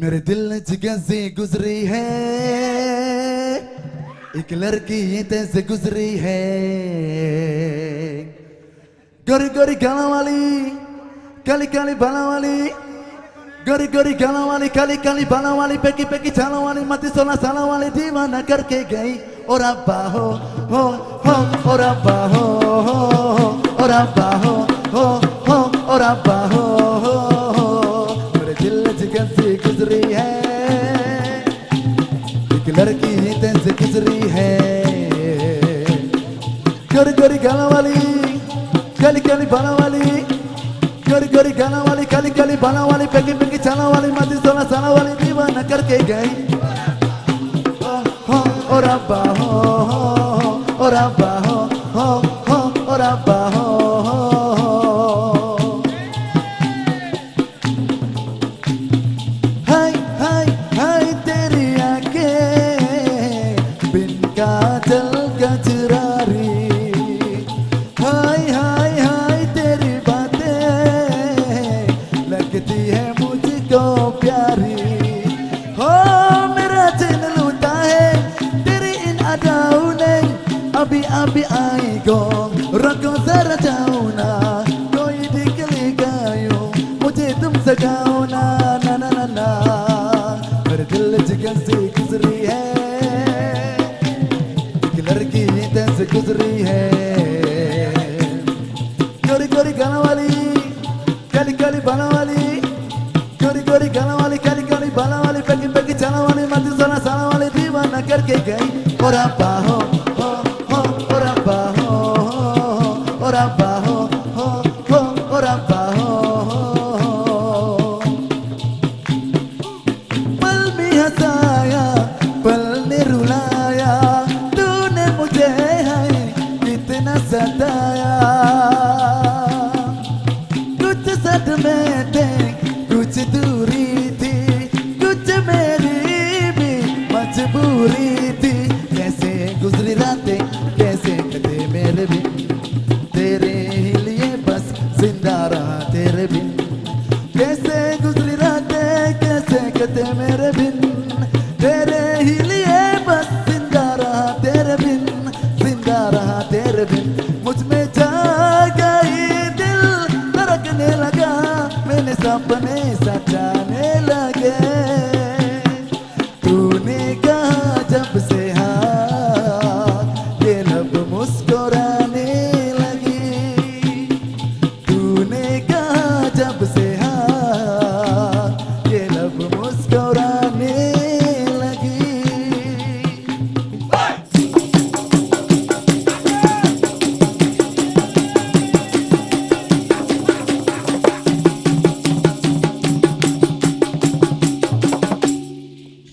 मेरे दिल से गुजरी है। एक लड़की तैसे गुजरी है। गोरी गोरी गाना वाली, काली काली बाला वाली, गोरी गोरी गाना वाली, काली काली बाला वाली, पेकी पेकी छाला वाली मती सोना साला वाली, दीवाना करके गई। और अब्बा हो हो हो, और अब्बा हो हो, और अब्बा हो हो हो, और अब्बा Gori gori gana Kali kali bana wali Gori gori gana Kali kali bana wali Pengi pengi chana wali Mati sona sana wali Diva nakar ke gai Oh oh oh rabba oh oh Oh rabba oh oh Oh rabba मुझको प्यारी हो मेरा दिल लूटा है तेरी इन अदाओं ने अभी अभी आई को रखो जरा जाओ ना कोई दिखले गायो मुझे तुम सजाओ ना ना ना ना ना मेरे दिल जिगर वाली, काली काली बाला वाली, पेकी पेकी, चाला वाली, मत, सोना, साला वाली, दीवाना करके गई। और आप हो मजबूरी थी। कैसे गुजरी रातें, कैसे कटे मेरे भी। तेरे ही लिए बस ज़िंदा रहा तेरे बिन कैसे गुजरी रातें, कैसे कटे मेरे बिन तेरे ही